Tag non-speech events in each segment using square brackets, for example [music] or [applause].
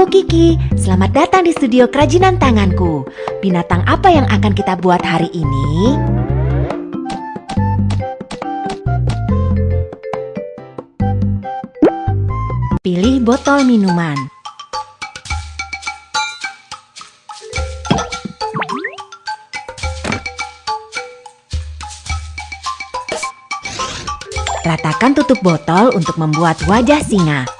Aku Kiki, selamat datang di studio kerajinan tanganku. Binatang apa yang akan kita buat hari ini? Pilih botol minuman. Ratakan tutup botol untuk membuat wajah singa.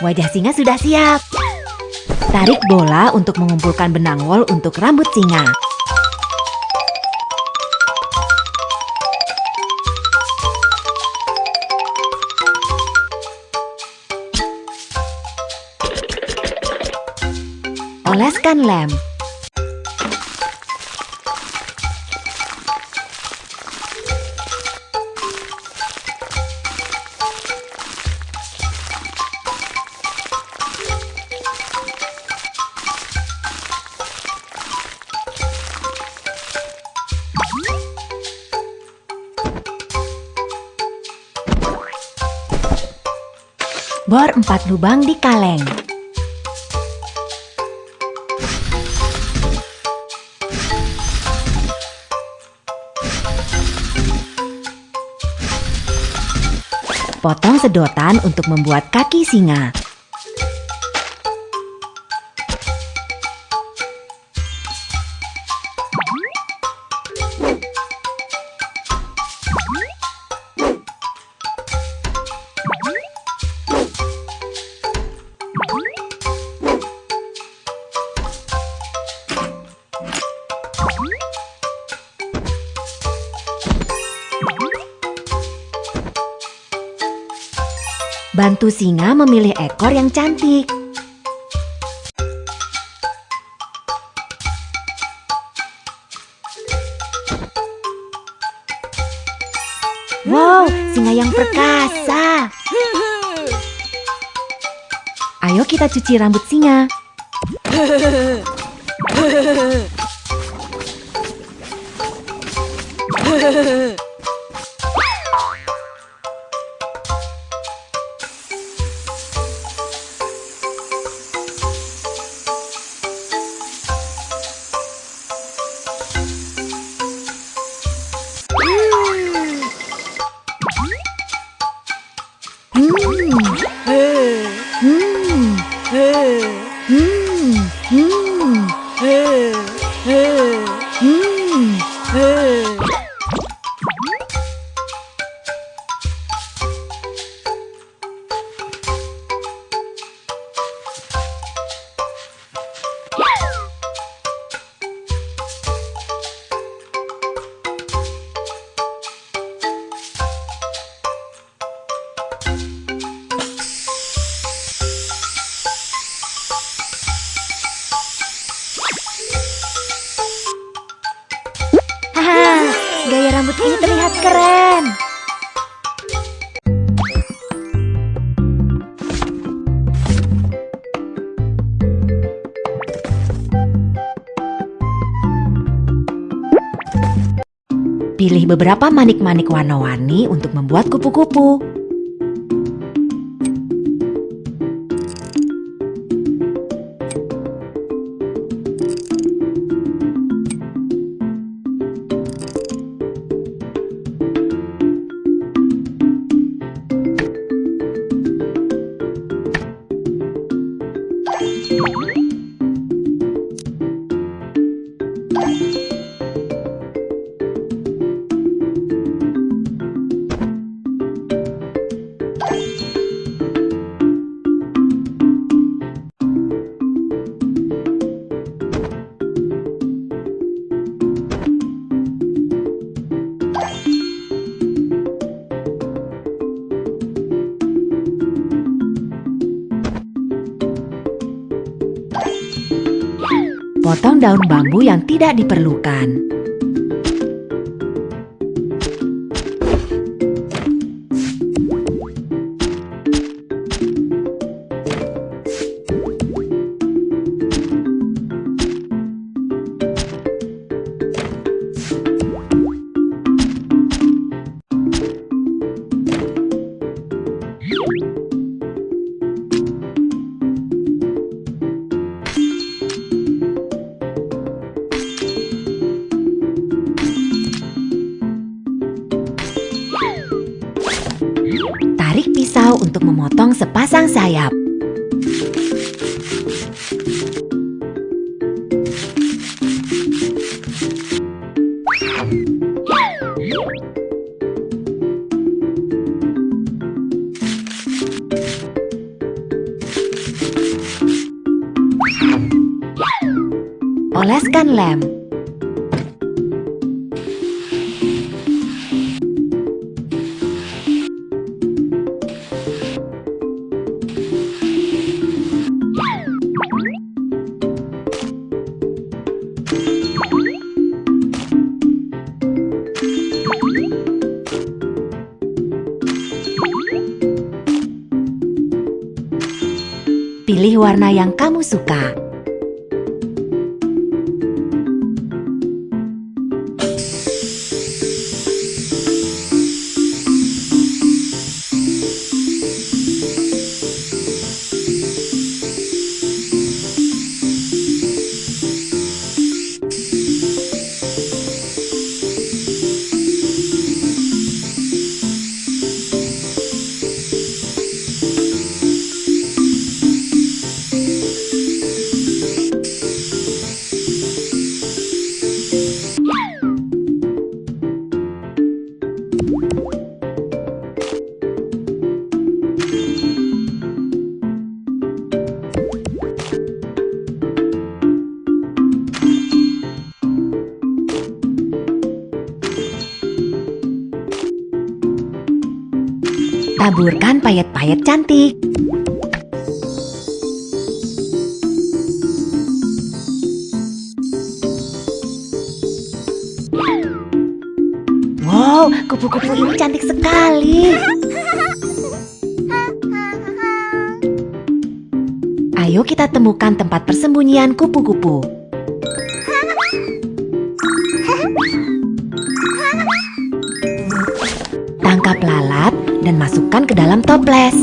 Wajah singa sudah siap. Tarik bola untuk mengumpulkan benang wol untuk rambut singa. Oleskan lem. Bor empat lubang di kaleng. Potong sedotan untuk membuat kaki singa. Bantu singa memilih ekor yang cantik. Wow, singa yang perkasa. Ayo kita cuci rambut singa. Hmm. [laughs] 嗯 Pilih beberapa manik-manik warna-warni untuk membuat kupu-kupu. Potong daun bambu yang tidak diperlukan. Untuk memotong sepasang sayap. Oleskan lem. Pilih warna yang kamu suka. Taburkan payet-payet cantik. Wow, kupu-kupu ini cantik sekali. Ayo kita temukan tempat persembunyian kupu-kupu. Tangkap lalat dan masukkan ke dalam toples.